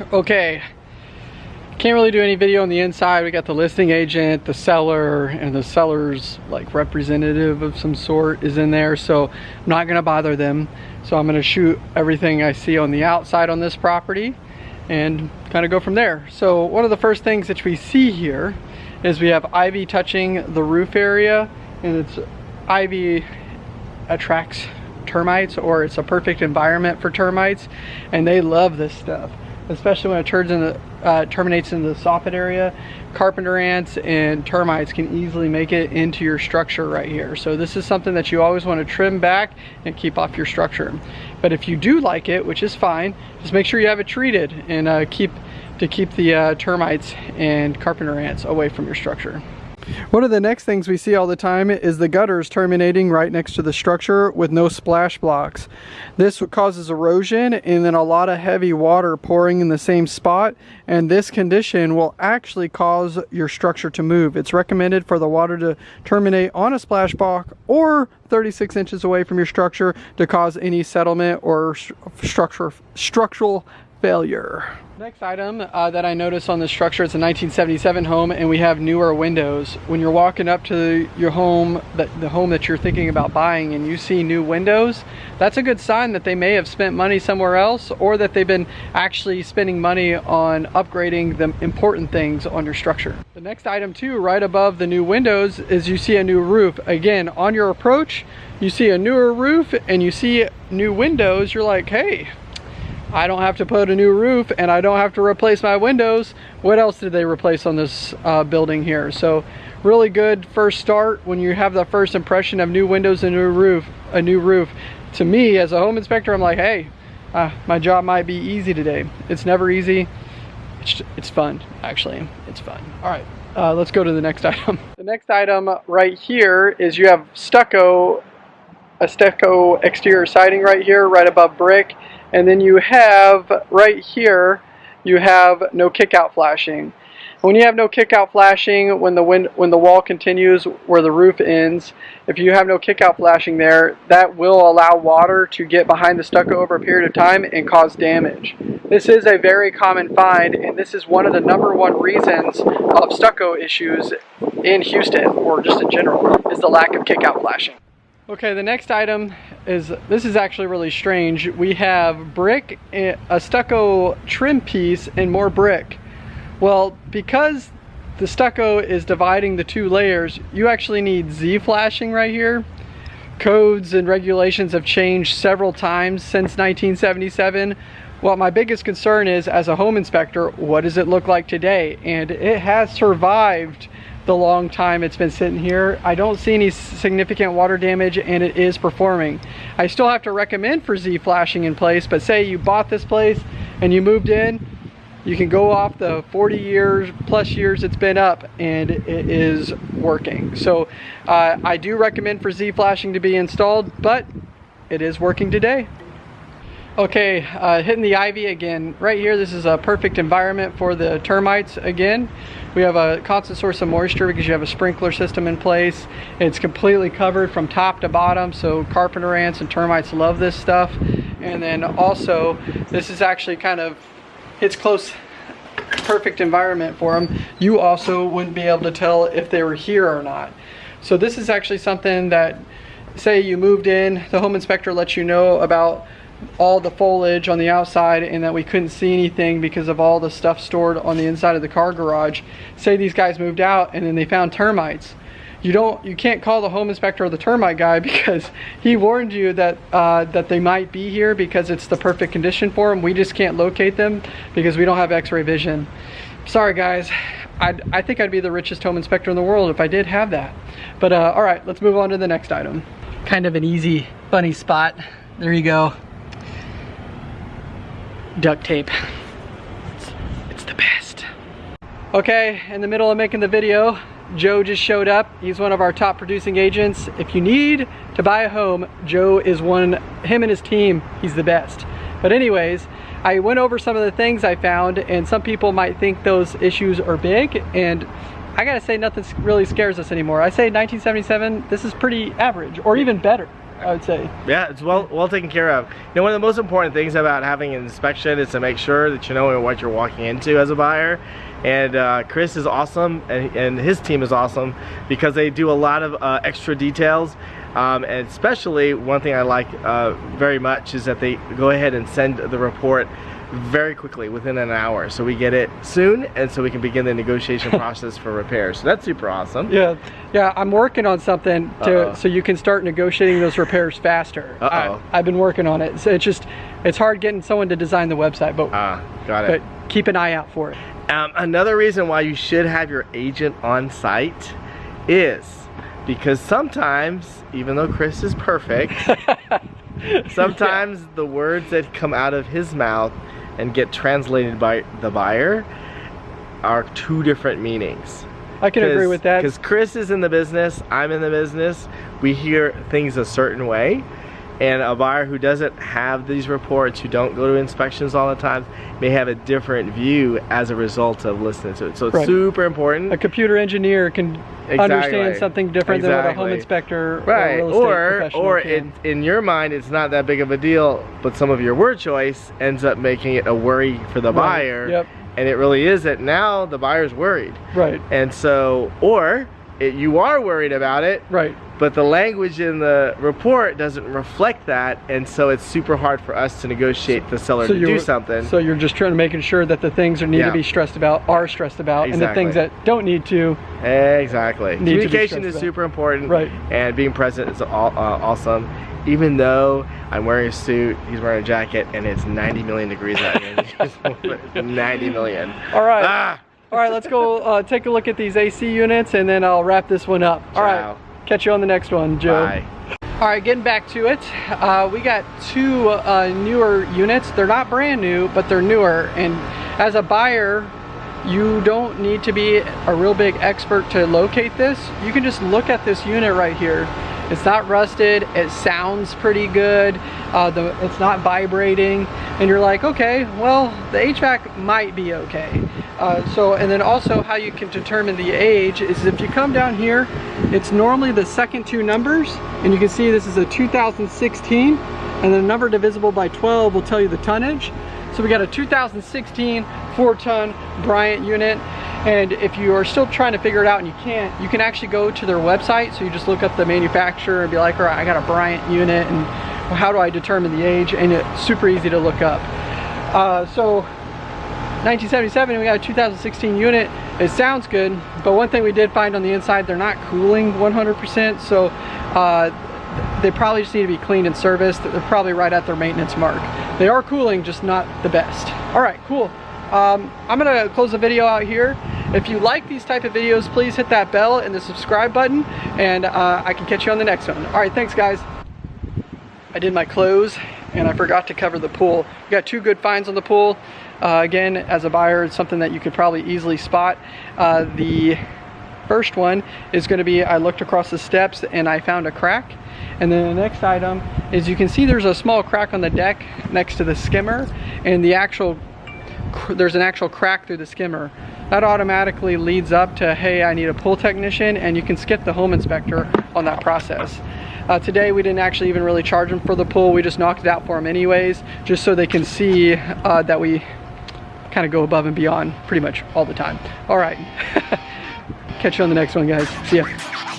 Okay, can't really do any video on the inside. We got the listing agent, the seller, and the seller's like representative of some sort is in there. So I'm not gonna bother them. So I'm gonna shoot everything I see on the outside on this property and kind of go from there. So one of the first things that we see here is we have ivy touching the roof area and it's ivy attracts termites or it's a perfect environment for termites and they love this stuff especially when it turns in the, uh, terminates in the soffit area carpenter ants and termites can easily make it into your structure right here. So this is something that you always want to trim back and keep off your structure. But if you do like it which is fine just make sure you have it treated and uh, keep to keep the uh, termites and carpenter ants away from your structure one of the next things we see all the time is the gutters terminating right next to the structure with no splash blocks. This causes erosion and then a lot of heavy water pouring in the same spot and this condition will actually cause your structure to move. It's recommended for the water to terminate on a splash block or 36 inches away from your structure to cause any settlement or structure, structural failure. Next item uh, that I noticed on the structure, it's a 1977 home and we have newer windows. When you're walking up to your home, the home that you're thinking about buying and you see new windows, that's a good sign that they may have spent money somewhere else or that they've been actually spending money on upgrading the important things on your structure. The next item too, right above the new windows is you see a new roof. Again, on your approach, you see a newer roof and you see new windows, you're like, hey, I don't have to put a new roof and I don't have to replace my windows. What else did they replace on this uh, building here? So really good first start when you have the first impression of new windows and new roof, a new roof. To me as a home inspector, I'm like, hey, uh, my job might be easy today. It's never easy. It's, it's fun, actually. It's fun. All right, uh, let's go to the next item. The next item right here is you have stucco, a stucco exterior siding right here, right above brick. And then you have right here, you have no kickout flashing. When you have no kickout flashing, when the wind, when the wall continues where the roof ends, if you have no kickout flashing there, that will allow water to get behind the stucco over a period of time and cause damage. This is a very common find, and this is one of the number one reasons of stucco issues in Houston, or just in general, is the lack of kickout flashing. Okay, the next item is, this is actually really strange. We have brick, eh, a stucco trim piece, and more brick. Well, because the stucco is dividing the two layers, you actually need Z-flashing right here. Codes and regulations have changed several times since 1977. Well, my biggest concern is, as a home inspector, what does it look like today? And it has survived the long time it's been sitting here. I don't see any significant water damage and it is performing. I still have to recommend for Z flashing in place, but say you bought this place and you moved in, you can go off the 40 years plus years it's been up and it is working. So uh, I do recommend for Z flashing to be installed, but it is working today. Okay, uh, hitting the ivy again. Right here, this is a perfect environment for the termites again. We have a constant source of moisture because you have a sprinkler system in place. It's completely covered from top to bottom, so carpenter ants and termites love this stuff. And then also, this is actually kind of, it's close, perfect environment for them. You also wouldn't be able to tell if they were here or not. So this is actually something that, say you moved in, the home inspector lets you know about all the foliage on the outside and that we couldn't see anything because of all the stuff stored on the inside of the car garage. Say these guys moved out and then they found termites. You don't, you can't call the home inspector or the termite guy because he warned you that uh, that they might be here because it's the perfect condition for them. We just can't locate them because we don't have x-ray vision. Sorry guys, I'd, I think I'd be the richest home inspector in the world if I did have that. But uh, all right, let's move on to the next item. Kind of an easy, funny spot. There you go duct tape. It's, it's the best. Okay, in the middle of making the video, Joe just showed up. He's one of our top producing agents. If you need to buy a home, Joe is one, him and his team, he's the best. But anyways, I went over some of the things I found and some people might think those issues are big and I gotta say nothing really scares us anymore. I say 1977, this is pretty average or even better. I would say. Yeah, it's well well taken care of. You know, one of the most important things about having an inspection is to make sure that you know what you're walking into as a buyer. And uh, Chris is awesome, and, and, his team is awesome because they do a lot of uh, extra details. Um, and especially one thing I like uh, very much is that they go ahead and send the report very quickly within an hour. So we get it soon and so we can begin the negotiation process for repairs. So that's super awesome. Yeah. Yeah i'm working on something to Uh-oh. so you can start negotiating those repairs faster. Uh-oh. I, have been working on it. So it's just it's hard getting someone to design the website but ah got it. but keep an eye out for it. Um, another reason why you should have your agent on site is because sometimes even though chris is perfect sometimes yeah. the words that come out of his mouth and get translated by the buyer are two different meanings. I can agree with that. Because Chris is in the business, I'm in the business, we hear things a certain way, and a buyer who doesn't have these reports, who don't go to inspections all the time, may have a different view as a result of listening to it. So it's right. super important. A computer engineer can exactly. understand something different exactly. than what a home inspector right. or or, or it, in your mind it's not that big of a deal, but some of your word choice ends up making it a worry for the right. buyer. Yep. And it really is that now the buyer's worried. Right. And so, or it, you are worried about it. Right but the language in the report doesn't reflect that and so it's super hard for us to negotiate the seller so to do something so you're just trying to making sure that the things that need yeah. to be stressed about are stressed about exactly. and the things that don't need to exactly communication is about. super important right and being present is all, uh, awesome even though I'm wearing a suit, he's wearing a jacket, and it's 90 million degrees out here. 90 million. All right. Ah! All right, let's go uh, take a look at these AC units, and then I'll wrap this one up. All right. Catch you on the next one, Joe. Bye. All right, getting back to it. Uh, we got two uh, newer units. They're not brand new, but they're newer. And as a buyer, you don't need to be a real big expert to locate this. You can just look at this unit right here. It's not rusted, it sounds pretty good, uh, the, it's not vibrating, and you're like, okay, well, the HVAC might be okay. Uh, so, and then also how you can determine the age is if you come down here, it's normally the second two numbers, and you can see this is a 2016, and the number divisible by 12 will tell you the tonnage. So we got a 2016 four ton Bryant unit. And if you are still trying to figure it out and you can't, you can actually go to their website. So you just look up the manufacturer and be like, all right, I got a Bryant unit and how do I determine the age? And it's super easy to look up. Uh, so 1977, we got a 2016 unit. It sounds good, but one thing we did find on the inside, they're not cooling 100%. So uh, they probably just need to be cleaned and serviced. They're probably right at their maintenance mark. They are cooling, just not the best. All right, cool. Um, I'm gonna close the video out here. If you like these type of videos, please hit that bell and the subscribe button, and uh, I can catch you on the next one. All right, thanks guys. I did my close, and I forgot to cover the pool. We got two good finds on the pool. Uh, again, as a buyer, it's something that you could probably easily spot. Uh, the first one is gonna be, I looked across the steps and I found a crack. And then the next item is you can see there's a small crack on the deck next to the skimmer and the actual there's an actual crack through the skimmer. That automatically leads up to, hey, I need a pool technician, and you can skip the home inspector on that process. Uh, today we didn't actually even really charge them for the pool, we just knocked it out for them anyways, just so they can see uh, that we kind of go above and beyond pretty much all the time. All right, catch you on the next one guys, see ya.